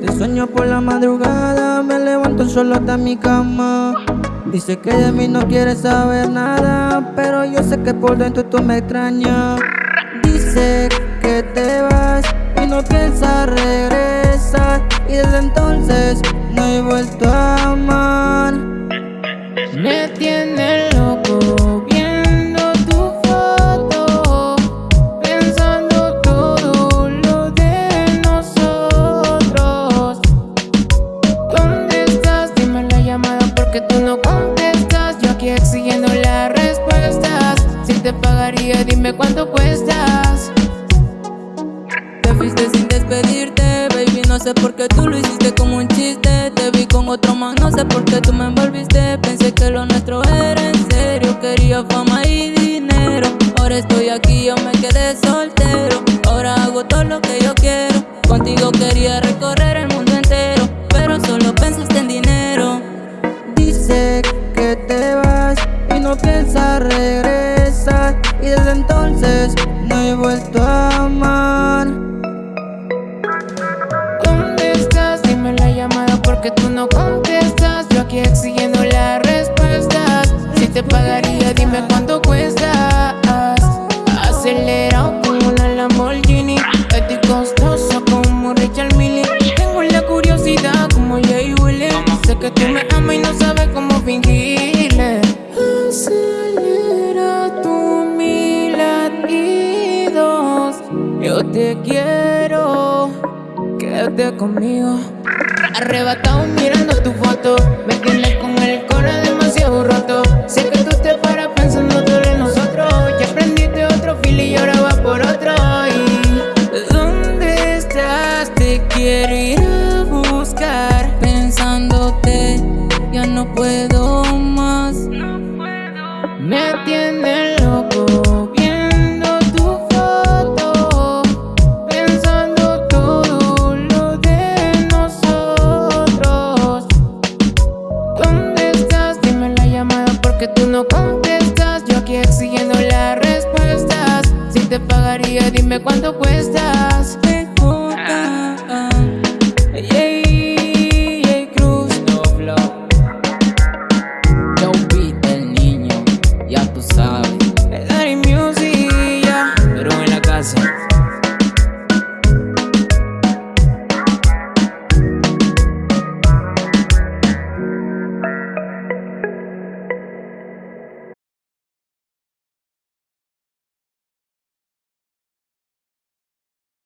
Te sueño por la madrugada, me levanto solo hasta mi cama. Dice que de mí no quiere saber nada, pero yo sé que por dentro tú me extrañas. Dice que te dime cuánto cuestas. Te fuiste sin despedirte, baby, no sé por qué tú lo hiciste como un chiste. Te vi con otro man, no sé por qué tú me envolviste. Pensé que lo nuestro era en serio, quería fama y dinero. Ahora estoy aquí, yo me quedé soltero. Ahora hago todo lo que yo quiero. Contigo quería recorrer vuelto a amar. ¿Dónde estás? Dime la llamada porque tú no contestas. Yo aquí exigiendo las respuestas. Si te pagaría dime cuánto cuestas Yo te quiero Quédate conmigo. Arrebatado mirando tu foto Me tienes con el corazón demasiado roto. Sé que tú te paras pensando todo en nosotros Ya aprendiste otro feel y ahora vas por otro. Y ¿Dónde estás? Te quiero ir a buscar Pensándote, ya no puedo más. Me tiene te pagaría, dime cuánto cuestas.